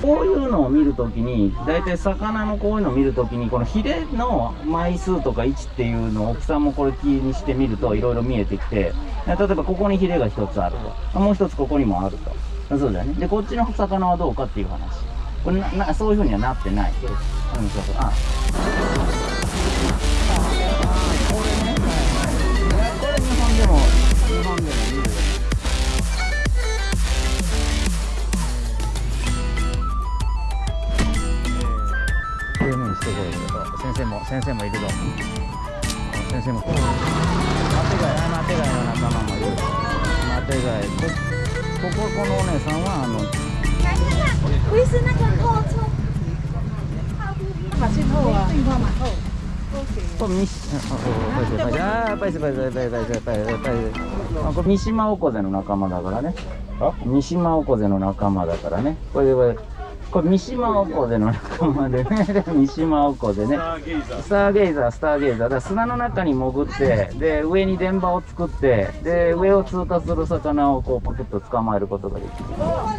こういうのを見るときに大体魚のこういうのを見るときにこのヒレの枚数とか位置っていうのを大きさもこれ気にしてみるといろいろ見えてきて例えばここにヒレが一つあると。もう一つここにもあると。そうだよねでこっちの魚はどうかっていう話。これなそういうふうにはなってない。うそうそう。あ。生も先生もいるぞ。先生も。マテガイあマテガイの仲間もいる。マテガイここここのお姉さんはあの三島あバイスバイスバイスバイスバイスバイスバイスあこれ三島オコゼの仲間だからねあ三島オコゼの仲間だからねこれこれ三島おこでの仲間でね。三島おこでね。スターゲイザー。スターゲイザー。だから砂の中に潜ってで上に電波を作ってで上を通過する魚をこうパクッと捕まえることができる。ま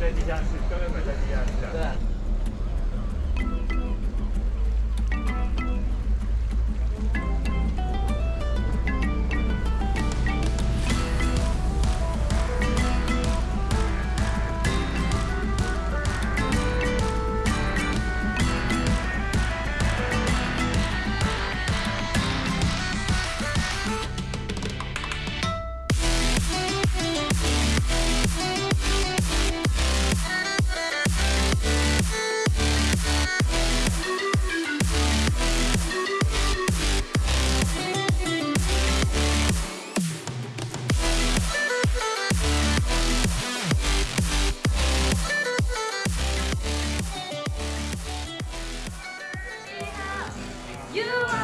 在地下室，标本馆在地下室。对 You